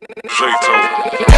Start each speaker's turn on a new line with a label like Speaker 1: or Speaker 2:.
Speaker 1: Jeito.